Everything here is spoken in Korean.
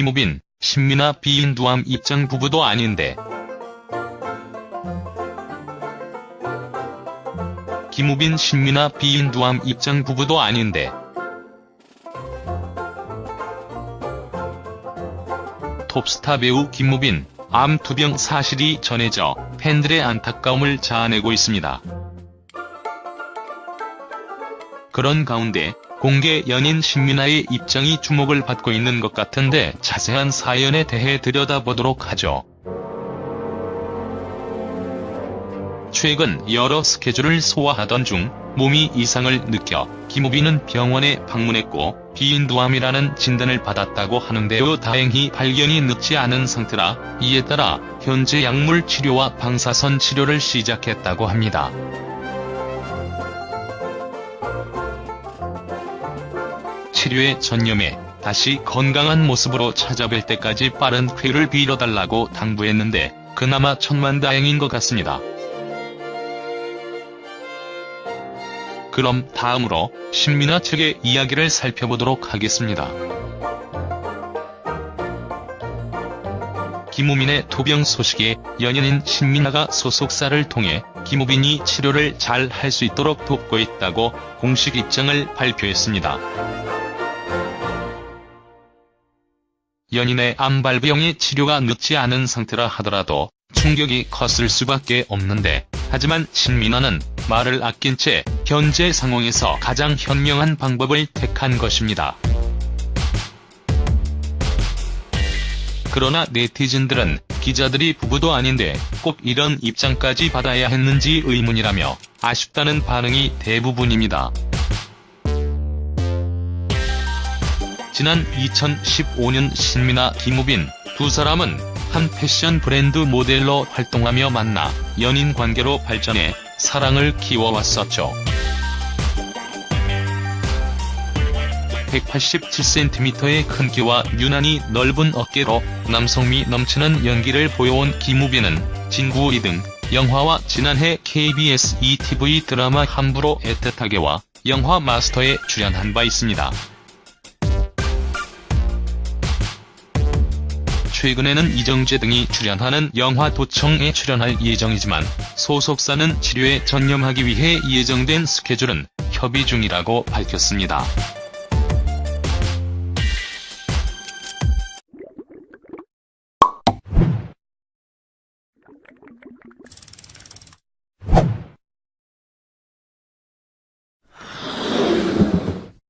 김우빈, 신민아 비인두암 입장 부부도 아닌데. 김우빈, 신민아 비인두암 입장 부부도 아닌데. 톱스타 배우 김우빈, 암 투병 사실이 전해져 팬들의 안타까움을 자아내고 있습니다. 그런 가운데 공개 연인 신민아의 입장이 주목을 받고 있는 것 같은데 자세한 사연에 대해 들여다보도록 하죠. 최근 여러 스케줄을 소화하던 중 몸이 이상을 느껴 김우빈은 병원에 방문했고 비인두암이라는 진단을 받았다고 하는데요. 다행히 발견이 늦지 않은 상태라 이에 따라 현재 약물 치료와 방사선 치료를 시작했다고 합니다. 치료에 전념해 다시 건강한 모습으로 찾아뵐 때까지 빠른 쾌를 빌어달라고 당부했는데 그나마 천만다행인 것 같습니다. 그럼 다음으로 신민아 측의 이야기를 살펴보도록 하겠습니다. 김우민의 토병 소식에 연예인 신민아가 소속사를 통해 김우빈이 치료를 잘 할 수 있도록 돕고 있다고 공식 입장을 발표했습니다. 연인의 암발병의 치료가 늦지 않은 상태라 하더라도 충격이 컸을 수밖에 없는데 하지만 신민아는 말을 아낀 채 현재 상황에서 가장 현명한 방법을 택한 것입니다. 그러나 네티즌들은 기자들이 부부도 아닌데 꼭 이런 입장까지 받아야 했는지 의문이라며 아쉽다는 반응이 대부분입니다. 지난 2015년 신민아 김우빈 두 사람은 한 패션 브랜드 모델로 활동하며 만나 연인 관계로 발전해 사랑을 키워왔었죠. 187cm의 큰 키와 유난히 넓은 어깨로 남성미 넘치는 연기를 보여온 김우빈은 진구 2등 영화와 지난해 KBS ETV 드라마 함부로 애틋하게와 영화 마스터에 출연한 바 있습니다. 최근에는 이정재 등이 출연하는 영화 도청에 출연할 예정이지만 소속사는 치료에 전념하기 위해 예정된 스케줄은 협의 중이라고 밝혔습니다.